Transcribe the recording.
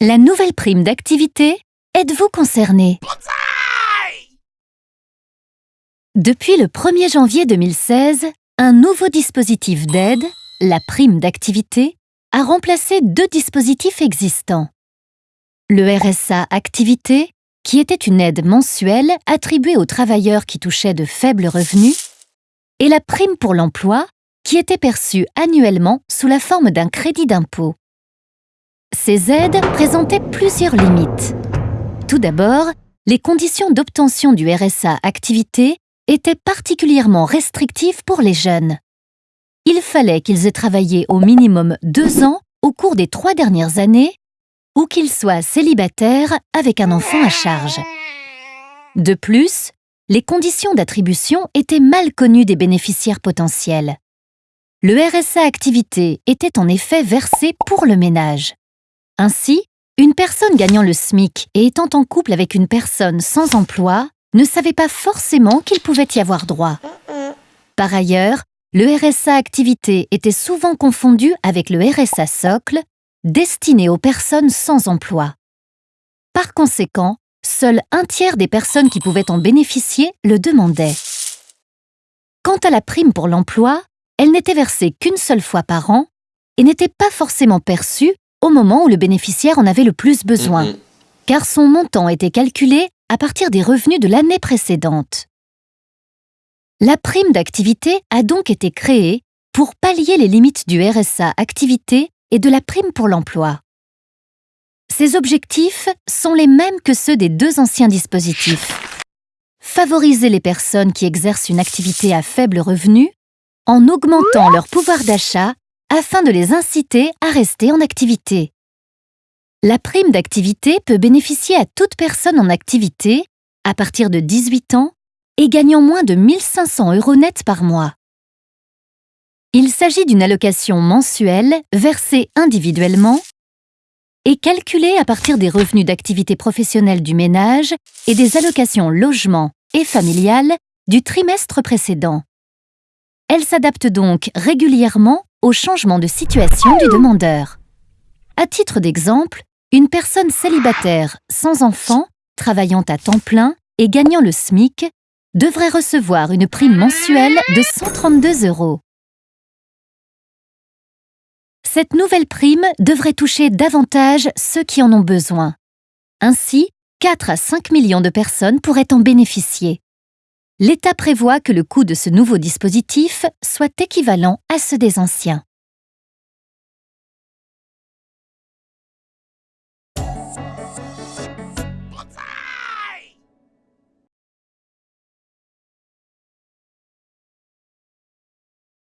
La nouvelle prime d'activité, êtes-vous concerné? Depuis le 1er janvier 2016, un nouveau dispositif d'aide, la prime d'activité, a remplacé deux dispositifs existants. Le RSA Activité, qui était une aide mensuelle attribuée aux travailleurs qui touchaient de faibles revenus, et la prime pour l'emploi, qui était perçue annuellement sous la forme d'un crédit d'impôt. Ces aides présentaient plusieurs limites. Tout d'abord, les conditions d'obtention du RSA Activité étaient particulièrement restrictives pour les jeunes. Il fallait qu'ils aient travaillé au minimum deux ans au cours des trois dernières années ou qu'ils soient célibataires avec un enfant à charge. De plus, les conditions d'attribution étaient mal connues des bénéficiaires potentiels. Le RSA Activité était en effet versé pour le ménage. Ainsi, une personne gagnant le SMIC et étant en couple avec une personne sans emploi ne savait pas forcément qu'il pouvait y avoir droit. Par ailleurs, le RSA Activité était souvent confondu avec le RSA Socle, destiné aux personnes sans emploi. Par conséquent, seul un tiers des personnes qui pouvaient en bénéficier le demandaient. Quant à la prime pour l'emploi, elle n'était versée qu'une seule fois par an et n'était pas forcément perçue au moment où le bénéficiaire en avait le plus besoin, Mhm. car son montant était calculé à partir des revenus de l'année précédente. La prime d'activité a donc été créée pour pallier les limites du RSA activité et de la prime pour l'emploi. Ces objectifs sont les mêmes que ceux des deux anciens dispositifs. Favoriser les personnes qui exercent une activité à faible revenu en augmentant leur pouvoir d'achat afin de les inciter à rester en activité. La prime d'activité peut bénéficier à toute personne en activité à partir de 18 ans et gagnant moins de 1500 euros net par mois. Il s'agit d'une allocation mensuelle versée individuellement et calculée à partir des revenus d'activité professionnelle du ménage et des allocations logement et familiales du trimestre précédent. Elle s'adapte donc régulièrement au changement de situation du demandeur. À titre d'exemple, une personne célibataire sans enfant, travaillant à temps plein et gagnant le SMIC devrait recevoir une prime mensuelle de 132 euros. Cette nouvelle prime devrait toucher davantage ceux qui en ont besoin. Ainsi, 4 à 5 millions de personnes pourraient en bénéficier. L'État prévoit que le coût de ce nouveau dispositif soit équivalent à ceux des anciens.